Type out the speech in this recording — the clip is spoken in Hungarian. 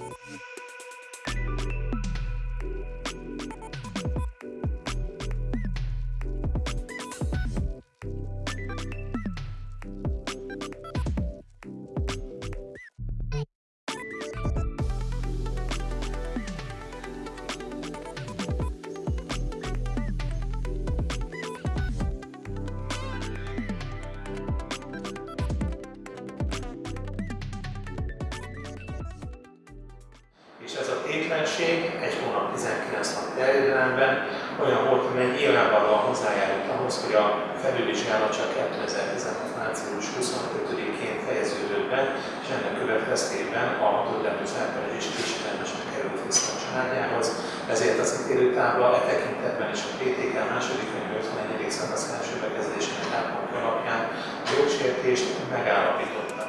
És tétlenség egy hónap 19 nap terjedelemben olyan volt, hogy nyilvánvalóan hozzájárult ahhoz, hogy a felülvizsgálat csak 2016. március 25-én fejeződött be, és ennek következtében a hatodletű felperedés késedelmesen került vissza a családjához, ezért az ítélőtábla e tekintetben is a PTK második könyv 51. szakasz első bekezdésének alapján a jogsértést megállapított